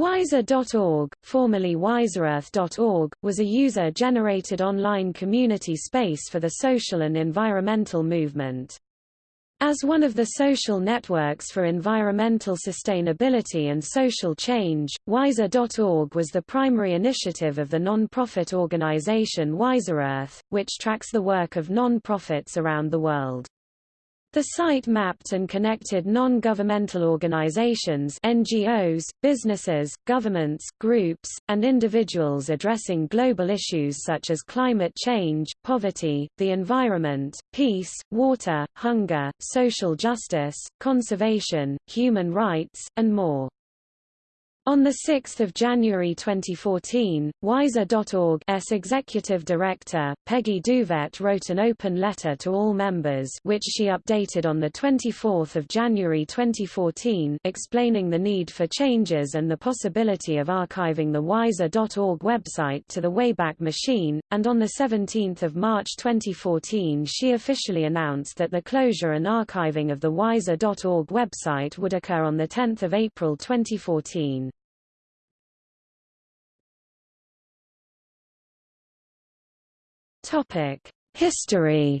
Wiser.org, formerly wiserearth.org, was a user-generated online community space for the social and environmental movement. As one of the social networks for environmental sustainability and social change, Wiser.org was the primary initiative of the non-profit organization WiserEarth, which tracks the work of non-profits around the world. The site mapped and connected non-governmental organizations NGOs, businesses, governments, groups, and individuals addressing global issues such as climate change, poverty, the environment, peace, water, hunger, social justice, conservation, human rights, and more. On 6 January 2014, Wiser.org's executive director, Peggy Duvette wrote an open letter to all members which she updated on 24 January 2014 explaining the need for changes and the possibility of archiving the Wiser.org website to the Wayback Machine, and on 17 March 2014 she officially announced that the closure and archiving of the Wiser.org website would occur on 10 April 2014. History.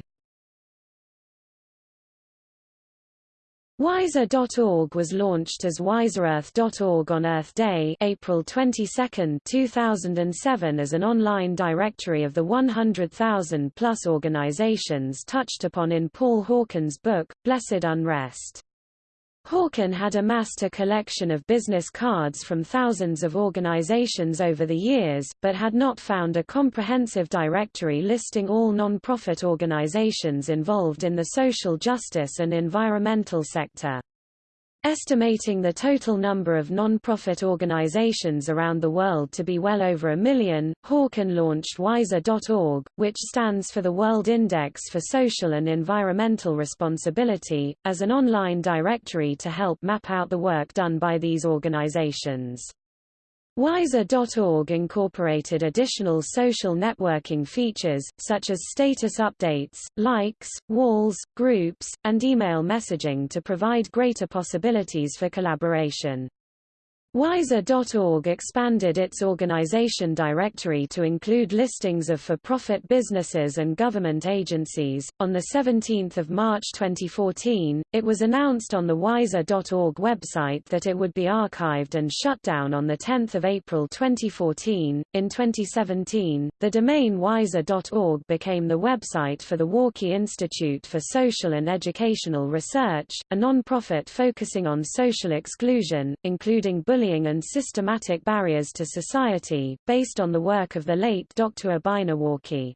Wiser.org was launched as wiserearth.org on Earth Day, April 22, 2007 as an online directory of the 100,000 plus organizations touched upon in Paul Hawken's book Blessed Unrest. Hawken had amassed a collection of business cards from thousands of organizations over the years, but had not found a comprehensive directory listing all non-profit organizations involved in the social justice and environmental sector. Estimating the total number of non-profit organizations around the world to be well over a million, Hawken launched Wiser.org, which stands for the World Index for Social and Environmental Responsibility, as an online directory to help map out the work done by these organizations. Wiser.org incorporated additional social networking features, such as status updates, likes, walls, groups, and email messaging to provide greater possibilities for collaboration. Wiser.org expanded its organization directory to include listings of for-profit businesses and government agencies. On the 17th of March 2014, it was announced on the Wiser.org website that it would be archived and shut down on the 10th of April 2014. In 2017, the domain Wiser.org became the website for the Walkie Institute for Social and Educational Research, a non-profit focusing on social exclusion, including bullying bullying and systematic barriers to society, based on the work of the late Dr. Abina Warkey.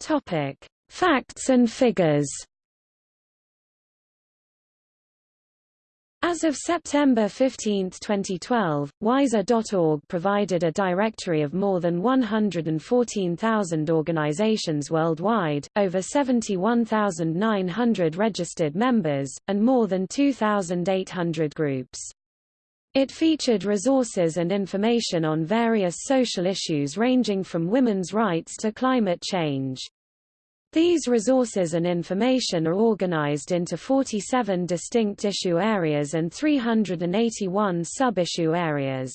Topic: Facts and figures. As of September 15, 2012, Wiser.org provided a directory of more than 114,000 organizations worldwide, over 71,900 registered members, and more than 2,800 groups. It featured resources and information on various social issues ranging from women's rights to climate change. These resources and information are organized into 47 distinct issue areas and 381 sub-issue areas.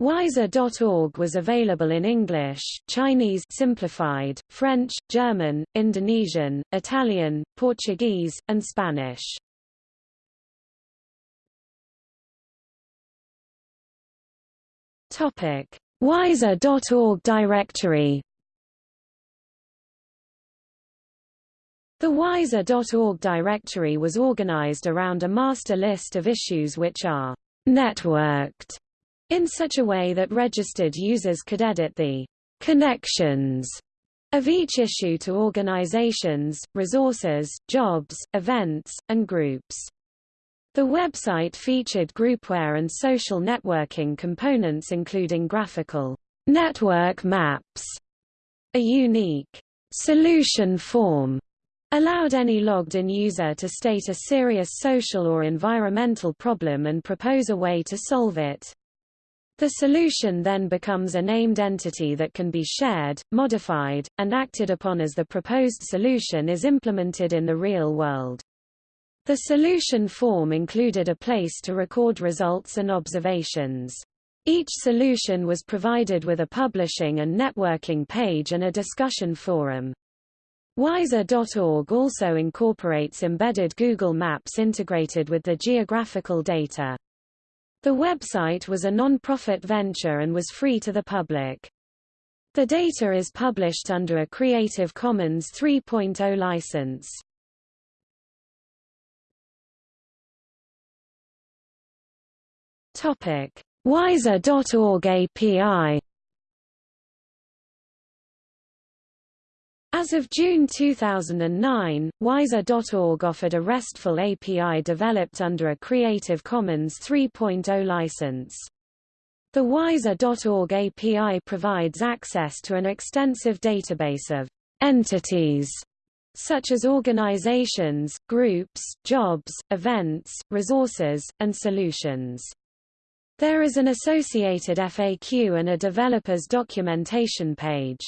Wiser.org was available in English, Chinese simplified, French, German, Indonesian, Italian, Portuguese, and Spanish. Topic: Wiser.org directory The Wiser.org directory was organized around a master list of issues which are networked in such a way that registered users could edit the connections of each issue to organizations, resources, jobs, events, and groups. The website featured groupware and social networking components including graphical network maps, a unique solution form allowed any logged-in user to state a serious social or environmental problem and propose a way to solve it. The solution then becomes a named entity that can be shared, modified, and acted upon as the proposed solution is implemented in the real world. The solution form included a place to record results and observations. Each solution was provided with a publishing and networking page and a discussion forum. Wiser.org also incorporates embedded Google Maps integrated with the geographical data. The website was a non-profit venture and was free to the public. The data is published under a Creative Commons 3.0 license. Topic: Wiser.org API As of June 2009, Wiser.org offered a RESTful API developed under a Creative Commons 3.0 license. The Wiser.org API provides access to an extensive database of entities such as organizations, groups, jobs, events, resources, and solutions. There is an associated FAQ and a developer's documentation page.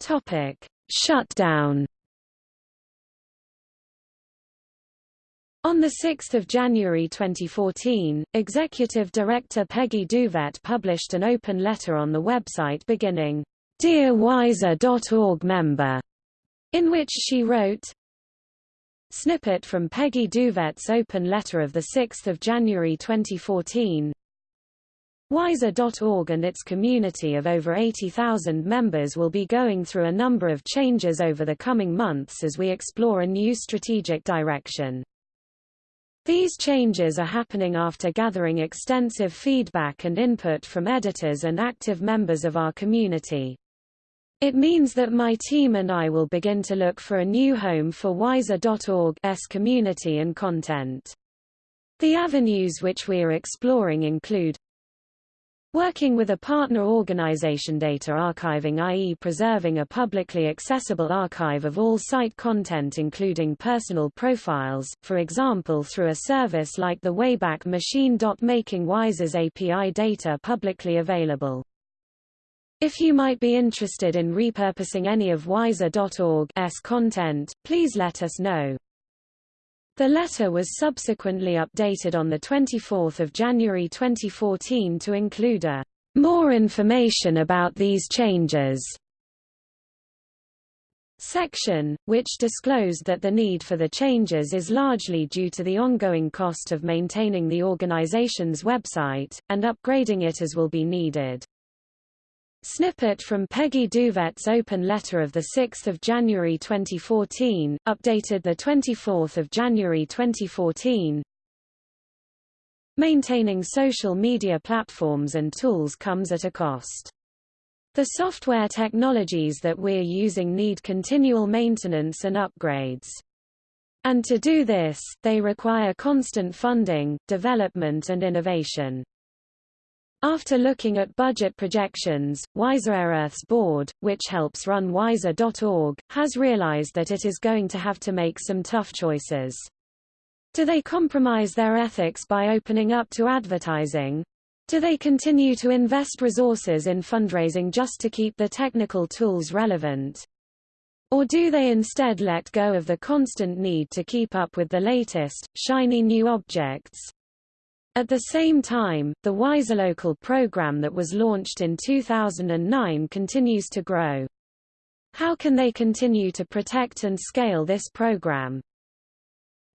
Topic: Shutdown. On 6 January 2014, Executive Director Peggy Duvette published an open letter on the website beginning, Dear Wiser.org member, in which she wrote, Snippet from Peggy Duvette's open letter of 6 January 2014 Wiser.org and its community of over 80,000 members will be going through a number of changes over the coming months as we explore a new strategic direction. These changes are happening after gathering extensive feedback and input from editors and active members of our community. It means that my team and I will begin to look for a new home for Wiser.org's community and content. The avenues which we are exploring include Working with a partner organization data archiving i.e. preserving a publicly accessible archive of all site content including personal profiles, for example through a service like the Wayback Machine. Making Wiser's API data publicly available. If you might be interested in repurposing any of Wiser.org's content, please let us know. The letter was subsequently updated on 24 January 2014 to include a more information about these changes section, which disclosed that the need for the changes is largely due to the ongoing cost of maintaining the organization's website, and upgrading it as will be needed. Snippet from Peggy Duvette's open letter of 6 January 2014, updated 24 January 2014 Maintaining social media platforms and tools comes at a cost. The software technologies that we're using need continual maintenance and upgrades. And to do this, they require constant funding, development and innovation. After looking at budget projections, WiserEarth's board, which helps run Wiser.org, has realized that it is going to have to make some tough choices. Do they compromise their ethics by opening up to advertising? Do they continue to invest resources in fundraising just to keep the technical tools relevant? Or do they instead let go of the constant need to keep up with the latest, shiny new objects? At the same time, the WiserLocal program that was launched in 2009 continues to grow. How can they continue to protect and scale this program?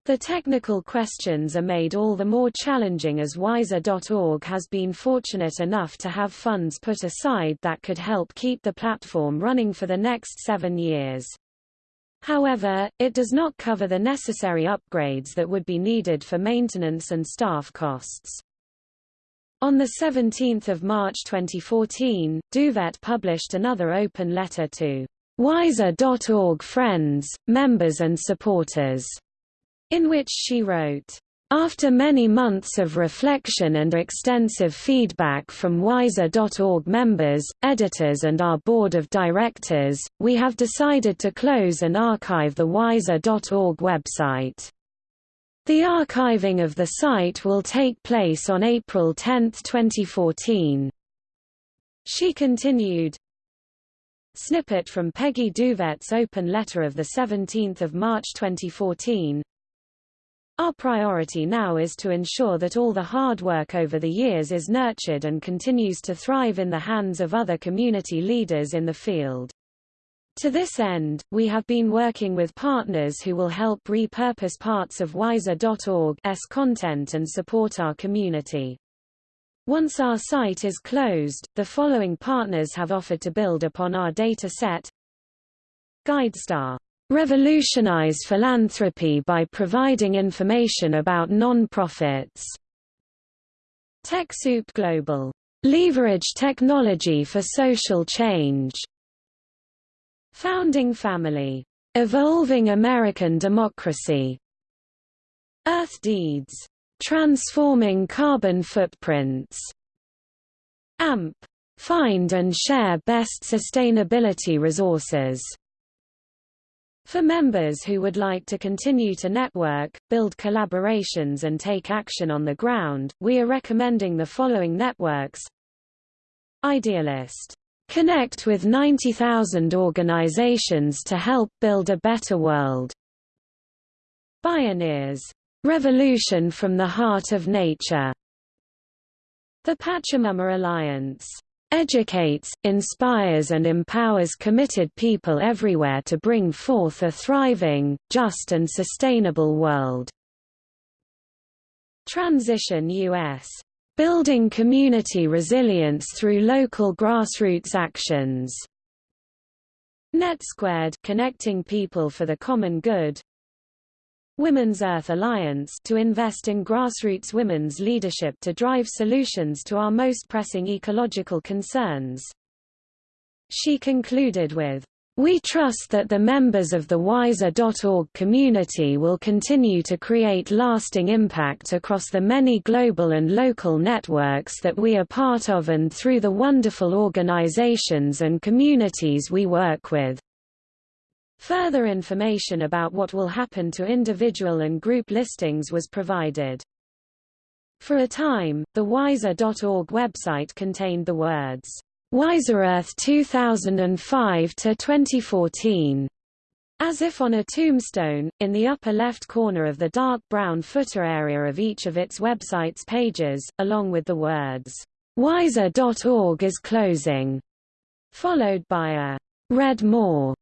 The technical questions are made all the more challenging as Wiser.org has been fortunate enough to have funds put aside that could help keep the platform running for the next seven years. However, it does not cover the necessary upgrades that would be needed for maintenance and staff costs. On 17 March 2014, Duvette published another open letter to Wiser.org friends, members and supporters, in which she wrote, after many months of reflection and extensive feedback from Wiser.org members, editors and our board of directors, we have decided to close and archive the Wiser.org website. The archiving of the site will take place on April 10, 2014. She continued, Snippet from Peggy Duvette's open letter of 17 March 2014 Our priority now is to ensure that all the hard work over the years is nurtured and continues to thrive in the hands of other community leaders in the field. To this end, we have been working with partners who will help repurpose parts of wiser.org's content and support our community. Once our site is closed, the following partners have offered to build upon our data set. GuideStar. Revolutionize philanthropy by providing information about non-profits. TechSoup Global. Leverage technology for social change. Founding Family. Evolving American Democracy. Earth Deeds Transforming carbon footprints. AMP. Find and share best sustainability resources. For members who would like to continue to network, build collaborations and take action on the ground, we are recommending the following networks Idealist. Connect with 90,000 organizations to help build a better world. Bioneers. Revolution from the Heart of Nature. The Pachamama Alliance educates, inspires and empowers committed people everywhere to bring forth a thriving, just and sustainable world. Transition US. Building community resilience through local grassroots actions. NetSquared connecting people for the common good. Women's Earth Alliance to invest in grassroots women's leadership to drive solutions to our most pressing ecological concerns. She concluded with, we trust that the members of the Wiser.org community will continue to create lasting impact across the many global and local networks that we are part of and through the wonderful organizations and communities we work with. Further information about what will happen to individual and group listings was provided. For a time, the Wiser.org website contained the words, WiserEarth 2005 to 2014, as if on a tombstone, in the upper left corner of the dark brown footer area of each of its website's pages, along with the words, Wiser.org is closing, followed by a read more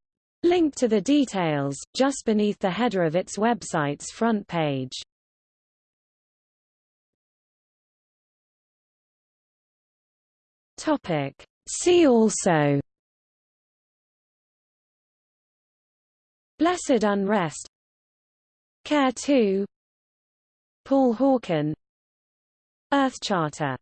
Link to the details, just beneath the header of its website's front page. Topic. See also. Blessed Unrest. Care 2 Paul Hawken. Earth Charter